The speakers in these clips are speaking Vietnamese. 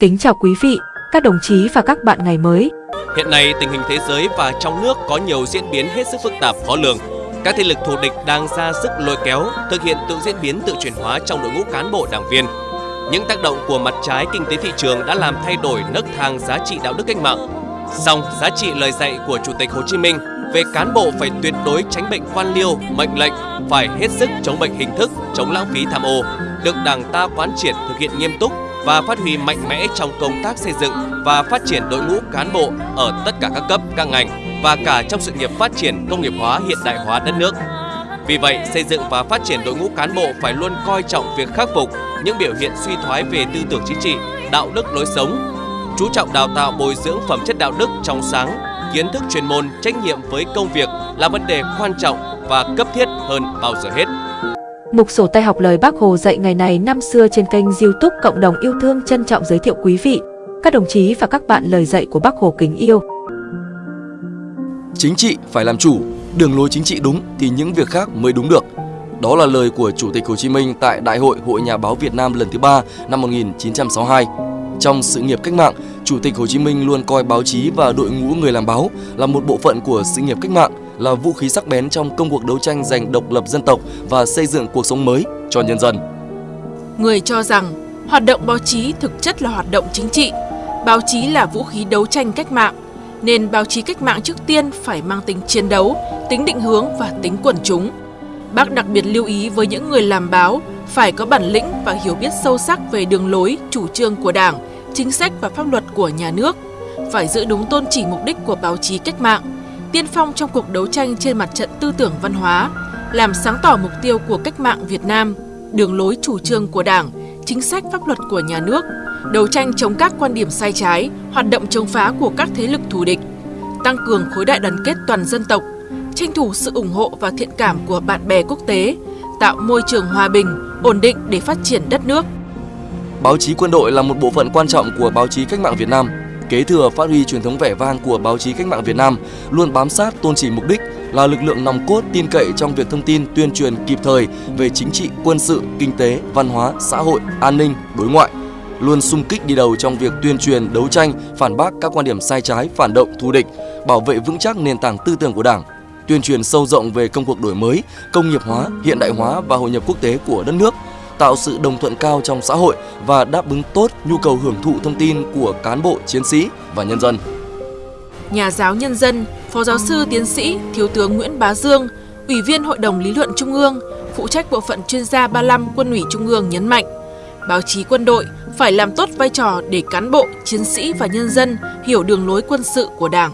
Kính chào quý vị, các đồng chí và các bạn ngày mới. Hiện nay tình hình thế giới và trong nước có nhiều diễn biến hết sức phức tạp khó lường. Các thế lực thù địch đang ra sức lôi kéo, thực hiện tự diễn biến tự chuyển hóa trong đội ngũ cán bộ đảng viên. Những tác động của mặt trái kinh tế thị trường đã làm thay đổi nấc thang giá trị đạo đức cách mạng. Song giá trị lời dạy của Chủ tịch Hồ Chí Minh về cán bộ phải tuyệt đối tránh bệnh quan liêu, mệnh lệnh, phải hết sức chống bệnh hình thức, chống lãng phí tham ô, được Đảng ta quán triệt thực hiện nghiêm túc và phát huy mạnh mẽ trong công tác xây dựng và phát triển đội ngũ cán bộ ở tất cả các cấp, các ngành và cả trong sự nghiệp phát triển công nghiệp hóa hiện đại hóa đất nước. Vì vậy, xây dựng và phát triển đội ngũ cán bộ phải luôn coi trọng việc khắc phục những biểu hiện suy thoái về tư tưởng chính trị, đạo đức lối sống, chú trọng đào tạo bồi dưỡng phẩm chất đạo đức trong sáng, kiến thức chuyên môn, trách nhiệm với công việc là vấn đề quan trọng và cấp thiết hơn bao giờ hết. Mục sổ tay học lời Bác Hồ dạy ngày này năm xưa trên kênh youtube Cộng đồng yêu thương trân trọng giới thiệu quý vị, các đồng chí và các bạn lời dạy của Bác Hồ kính yêu. Chính trị phải làm chủ, đường lối chính trị đúng thì những việc khác mới đúng được. Đó là lời của Chủ tịch Hồ Chí Minh tại Đại hội Hội Nhà báo Việt Nam lần thứ ba năm 1962. Trong sự nghiệp cách mạng, Chủ tịch Hồ Chí Minh luôn coi báo chí và đội ngũ người làm báo là một bộ phận của sự nghiệp cách mạng, là vũ khí sắc bén trong công cuộc đấu tranh giành độc lập dân tộc và xây dựng cuộc sống mới cho nhân dân. Người cho rằng hoạt động báo chí thực chất là hoạt động chính trị, báo chí là vũ khí đấu tranh cách mạng, nên báo chí cách mạng trước tiên phải mang tính chiến đấu, tính định hướng và tính quần chúng. Bác đặc biệt lưu ý với những người làm báo phải có bản lĩnh và hiểu biết sâu sắc về đường lối, chủ trương của Đảng, chính sách và pháp luật của nhà nước, phải giữ đúng tôn chỉ mục đích của báo chí cách mạng, tiên phong trong cuộc đấu tranh trên mặt trận tư tưởng văn hóa, làm sáng tỏ mục tiêu của cách mạng Việt Nam, đường lối chủ trương của Đảng, chính sách pháp luật của nhà nước, đấu tranh chống các quan điểm sai trái, hoạt động chống phá của các thế lực thù địch, tăng cường khối đại đoàn kết toàn dân tộc, tranh thủ sự ủng hộ và thiện cảm của bạn bè quốc tế, tạo môi trường hòa bình, ổn định để phát triển đất nước. Báo chí quân đội là một bộ phận quan trọng của báo chí cách mạng Việt Nam. Kế thừa phát huy truyền thống vẻ vang của báo chí cách mạng Việt Nam, luôn bám sát tôn chỉ mục đích là lực lượng nòng cốt tin cậy trong việc thông tin tuyên truyền kịp thời về chính trị, quân sự, kinh tế, văn hóa, xã hội, an ninh, đối ngoại. Luôn sung kích đi đầu trong việc tuyên truyền, đấu tranh, phản bác các quan điểm sai trái, phản động, thù địch, bảo vệ vững chắc nền tảng tư tưởng của Đảng, tuyên truyền sâu rộng về công cuộc đổi mới, công nghiệp hóa, hiện đại hóa và hội nhập quốc tế của đất nước, tạo sự đồng thuận cao trong xã hội và đáp ứng tốt nhu cầu hưởng thụ thông tin của cán bộ, chiến sĩ và nhân dân. Nhà giáo nhân dân, Phó giáo sư tiến sĩ Thiếu tướng Nguyễn Bá Dương, Ủy viên Hội đồng Lý luận Trung ương, phụ trách bộ phận chuyên gia 35 Quân ủy Trung ương nhấn mạnh, báo chí quân đội phải làm tốt vai trò để cán bộ, chiến sĩ và nhân dân hiểu đường lối quân sự của Đảng.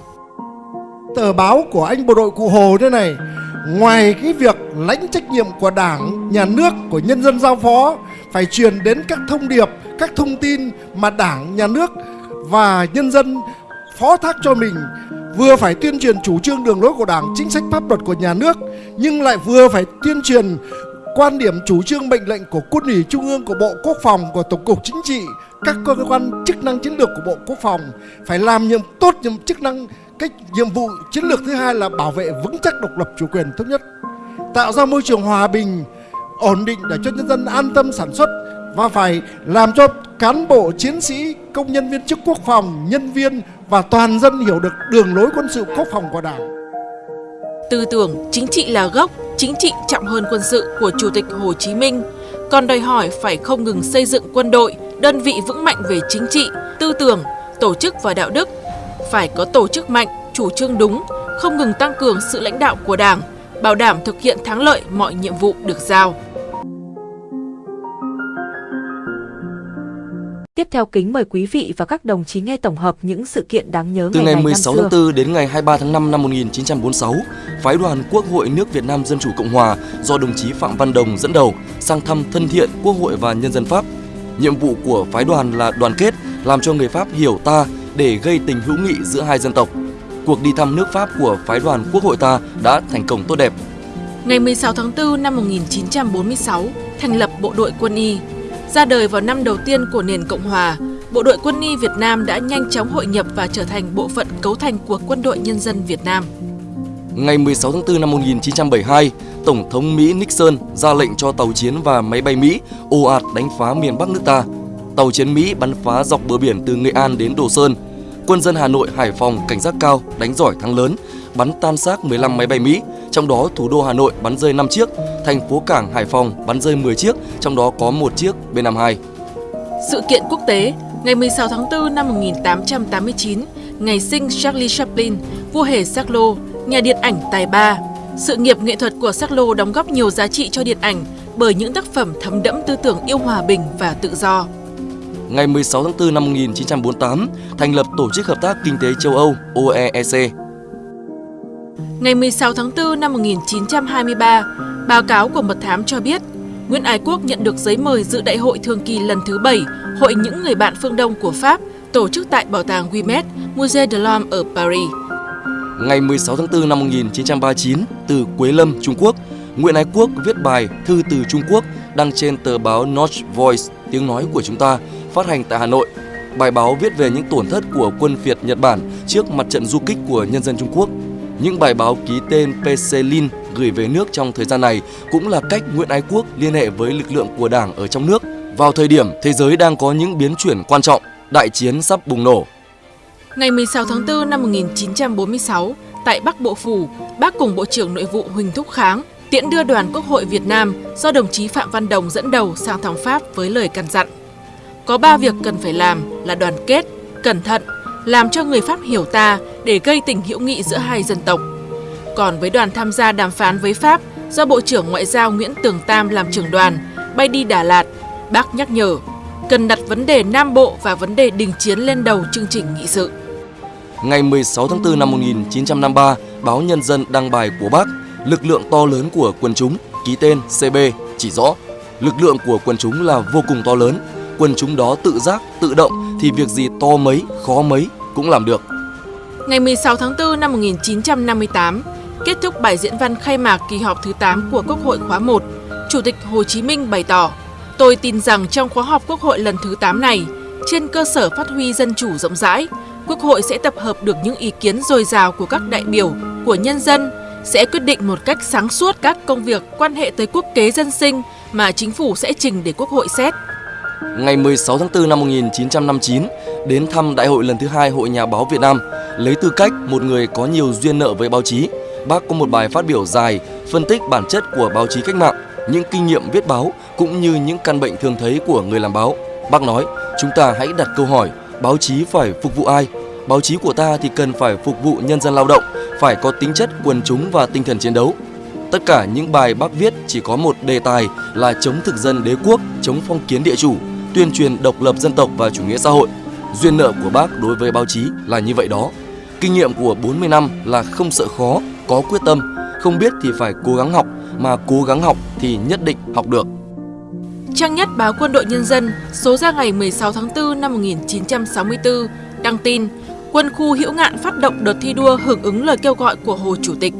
Tờ báo của anh bộ đội Cụ Hồ thế này, ngoài cái việc lãnh trách nhiệm của Đảng, nhà nước, của nhân dân giao phó, phải truyền đến các thông điệp, các thông tin mà Đảng, nhà nước và nhân dân phó thác cho mình vừa phải tuyên truyền chủ trương đường lối của Đảng, chính sách pháp luật của nhà nước nhưng lại vừa phải tuyên truyền quan điểm chủ trương mệnh lệnh của quân ủy trung ương của bộ quốc phòng của tổng cục chính trị các cơ quan chức năng chiến lược của bộ quốc phòng phải làm nhiệm tốt nhiệm chức năng cái nhiệm vụ chiến lược thứ hai là bảo vệ vững chắc độc lập chủ quyền thống nhất tạo ra môi trường hòa bình ổn định để cho nhân dân an tâm sản xuất và phải làm cho cán bộ chiến sĩ công nhân viên chức quốc phòng nhân viên và toàn dân hiểu được đường lối quân sự quốc phòng của đảng Tư tưởng chính trị là gốc, chính trị trọng hơn quân sự của Chủ tịch Hồ Chí Minh, còn đòi hỏi phải không ngừng xây dựng quân đội, đơn vị vững mạnh về chính trị, tư tưởng, tổ chức và đạo đức. Phải có tổ chức mạnh, chủ trương đúng, không ngừng tăng cường sự lãnh đạo của Đảng, bảo đảm thực hiện thắng lợi mọi nhiệm vụ được giao. Tiếp theo kính mời quý vị và các đồng chí nghe tổng hợp những sự kiện đáng nhớ Từ ngày, ngày này 16 năm tháng xưa. 4 đến ngày 23 tháng 5 năm 1946, phái đoàn Quốc hội nước Việt Nam Dân Chủ Cộng Hòa do đồng chí Phạm Văn Đồng dẫn đầu sang thăm thân thiện Quốc hội và nhân dân Pháp. Nhiệm vụ của phái đoàn là đoàn kết, làm cho người Pháp hiểu ta để gây tình hữu nghị giữa hai dân tộc. Cuộc đi thăm nước Pháp của phái đoàn Quốc hội ta đã thành công tốt đẹp. Ngày 16 tháng 4 năm 1946, thành lập Bộ đội Quân y. Ra đời vào năm đầu tiên của nền Cộng Hòa, Bộ đội Quân y Việt Nam đã nhanh chóng hội nhập và trở thành bộ phận cấu thành của Quân đội Nhân dân Việt Nam. Ngày 16 tháng 4 năm 1972, Tổng thống Mỹ Nixon ra lệnh cho tàu chiến và máy bay Mỹ ồ ạt đánh phá miền Bắc nước ta tàu chiến Mỹ bắn phá dọc bờ biển từ Nghệ An đến Đồ Sơn. Quân dân Hà Nội, Hải Phòng cảnh giác cao, đánh giỏi thắng lớn, bắn tan xác 15 máy bay Mỹ, trong đó thủ đô Hà Nội bắn rơi 5 chiếc, thành phố cảng Hải Phòng bắn rơi 10 chiếc, trong đó có một chiếc B-52. Sự kiện quốc tế Ngày 16 tháng 4 năm 1889, ngày sinh Charlie Chaplin, vua hề Charlot, nhà điện ảnh tài ba. Sự nghiệp nghệ thuật của Charlot đóng góp nhiều giá trị cho điện ảnh bởi những tác phẩm thấm đẫm tư tưởng yêu hòa bình và tự do. Ngày 16 tháng 4 năm 1948, thành lập Tổ chức Hợp tác Kinh tế châu Âu OEEC. Ngày 16 tháng 4 năm 1923, báo cáo của Mật thám cho biết Nguyễn Ái Quốc nhận được giấy mời dự đại hội thường kỳ lần thứ 7 Hội những người bạn phương Đông của Pháp tổ chức tại Bảo tàng Guimet, Musée de l'Homme ở Paris. Ngày 16 tháng 4 năm 1939, từ Quế Lâm, Trung Quốc, Nguyễn Ái Quốc viết bài Thư từ Trung Quốc đăng trên tờ báo North Voice, tiếng nói của chúng ta, phát hành tại Hà Nội. Bài báo viết về những tổn thất của quân Việt Nhật Bản trước mặt trận du kích của nhân dân Trung Quốc. Những bài báo ký tên PC Lin gửi về nước trong thời gian này cũng là cách Nguyễn Ái Quốc liên hệ với lực lượng của Đảng ở trong nước vào thời điểm thế giới đang có những biến chuyển quan trọng, đại chiến sắp bùng nổ. Ngày 16 tháng 4 năm 1946, tại Bắc Bộ Phủ, bác cùng Bộ trưởng Nội vụ Huỳnh Thúc Kháng tiễn đưa đoàn Quốc hội Việt Nam do đồng chí Phạm Văn Đồng dẫn đầu sang thăm Pháp với lời căn dặn. Có ba việc cần phải làm là đoàn kết, cẩn thận, làm cho người Pháp hiểu ta để gây tình hữu nghị giữa hai dân tộc. Còn với đoàn tham gia đàm phán với Pháp do Bộ trưởng Ngoại giao Nguyễn Tường Tam làm trưởng đoàn, bay đi Đà Lạt, bác nhắc nhở cần đặt vấn đề Nam Bộ và vấn đề đình chiến lên đầu chương trình nghị sự. Ngày 16 tháng 4 năm 1953, báo Nhân dân đăng bài của bác Lực lượng to lớn của quân chúng, ký tên CB, chỉ rõ lực lượng của quân chúng là vô cùng to lớn. Quân chúng đó tự giác, tự động thì việc gì to mấy, khó mấy cũng làm được. Ngày 16 tháng 4 năm 1958, kết thúc bài diễn văn khai mạc kỳ họp thứ 8 của Quốc hội khóa 1, Chủ tịch Hồ Chí Minh bày tỏ Tôi tin rằng trong khóa họp Quốc hội lần thứ 8 này, trên cơ sở phát huy dân chủ rộng rãi, Quốc hội sẽ tập hợp được những ý kiến dồi dào của các đại biểu, của nhân dân, sẽ quyết định một cách sáng suốt các công việc quan hệ tới quốc kế dân sinh mà chính phủ sẽ trình để Quốc hội xét. Ngày 16 tháng 4 năm 1959, đến thăm Đại hội lần thứ hai Hội Nhà báo Việt Nam, lấy tư cách một người có nhiều duyên nợ với báo chí, bác có một bài phát biểu dài phân tích bản chất của báo chí cách mạng, những kinh nghiệm viết báo cũng như những căn bệnh thường thấy của người làm báo. Bác nói, chúng ta hãy đặt câu hỏi, báo chí phải phục vụ ai? Báo chí của ta thì cần phải phục vụ nhân dân lao động, phải có tính chất quần chúng và tinh thần chiến đấu. Tất cả những bài bác viết chỉ có một đề tài là chống thực dân đế quốc, chống phong kiến địa chủ, tuyên truyền độc lập dân tộc và chủ nghĩa xã hội. Duyên nợ của bác đối với báo chí là như vậy đó. Kinh nghiệm của 40 năm là không sợ khó, có quyết tâm, không biết thì phải cố gắng học, mà cố gắng học thì nhất định học được. Trang nhất báo Quân đội Nhân dân số ra ngày 16 tháng 4 năm 1964 đăng tin Quân khu Hữu Ngạn phát động đợt thi đua hưởng ứng lời kêu gọi của Hồ Chủ tịch.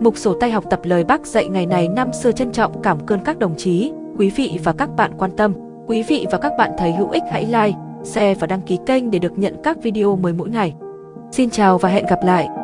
Mục sổ tay học tập lời bác dạy ngày này năm xưa trân trọng cảm ơn các đồng chí, quý vị và các bạn quan tâm. Quý vị và các bạn thấy hữu ích hãy like, share và đăng ký kênh để được nhận các video mới mỗi ngày. Xin chào và hẹn gặp lại!